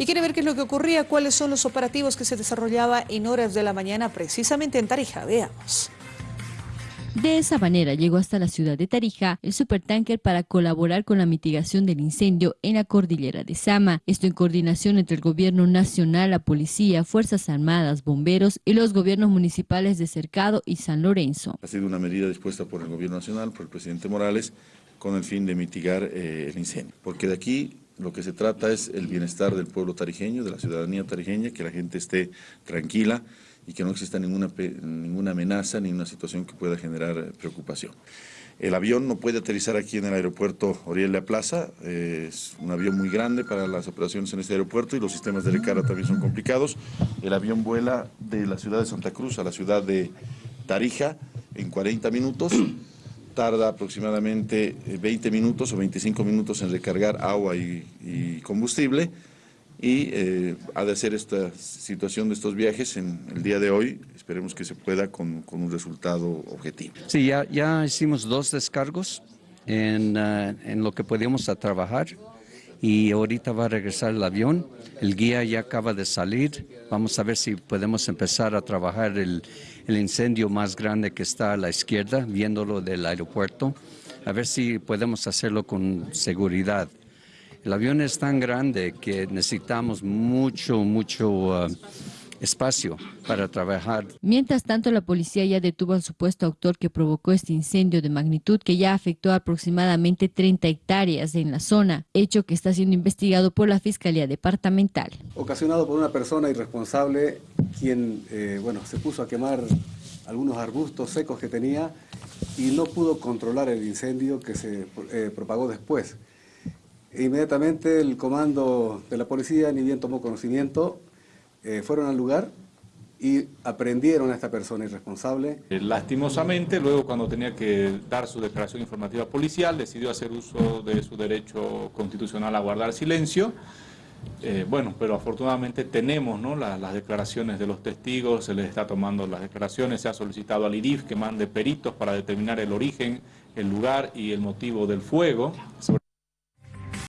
Y quiere ver qué es lo que ocurría, cuáles son los operativos que se desarrollaba en horas de la mañana precisamente en Tarija. Veamos. De esa manera llegó hasta la ciudad de Tarija el supertanker para colaborar con la mitigación del incendio en la cordillera de Sama. Esto en coordinación entre el gobierno nacional, la policía, Fuerzas Armadas, bomberos y los gobiernos municipales de Cercado y San Lorenzo. Ha sido una medida dispuesta por el gobierno nacional, por el presidente Morales, con el fin de mitigar eh, el incendio. Porque de aquí lo que se trata es el bienestar del pueblo tarijeño, de la ciudadanía tarijeña, que la gente esté tranquila y que no exista ninguna, ninguna amenaza ni una situación que pueda generar preocupación. El avión no puede aterrizar aquí en el aeropuerto Orielia Plaza, es un avión muy grande para las operaciones en este aeropuerto y los sistemas de recarga también son complicados. El avión vuela de la ciudad de Santa Cruz a la ciudad de Tarija en 40 minutos, tarda aproximadamente 20 minutos o 25 minutos en recargar agua y, y combustible, y eh, ha de hacer esta situación de estos viajes en el día de hoy. Esperemos que se pueda con, con un resultado objetivo. Sí, ya, ya hicimos dos descargos en, uh, en lo que podíamos a trabajar y ahorita va a regresar el avión. El guía ya acaba de salir. Vamos a ver si podemos empezar a trabajar el, incendio más grande que está a la izquierda, viéndolo del aeropuerto. A ver si podemos hacerlo con seguridad. El avión es tan grande que necesitamos mucho, mucho uh, espacio para trabajar. Mientras tanto, la policía ya detuvo al supuesto autor que provocó este incendio de magnitud que ya afectó aproximadamente 30 hectáreas en la zona, hecho que está siendo investigado por la Fiscalía Departamental. Ocasionado por una persona irresponsable quien eh, bueno, se puso a quemar algunos arbustos secos que tenía y no pudo controlar el incendio que se eh, propagó después. Inmediatamente el comando de la policía, ni bien tomó conocimiento, eh, fueron al lugar y aprendieron a esta persona irresponsable. Eh, lastimosamente, luego cuando tenía que dar su declaración informativa policial, decidió hacer uso de su derecho constitucional a guardar silencio. Eh, bueno, pero afortunadamente tenemos ¿no? las, las declaraciones de los testigos, se les está tomando las declaraciones, se ha solicitado al IRIF que mande peritos para determinar el origen, el lugar y el motivo del fuego.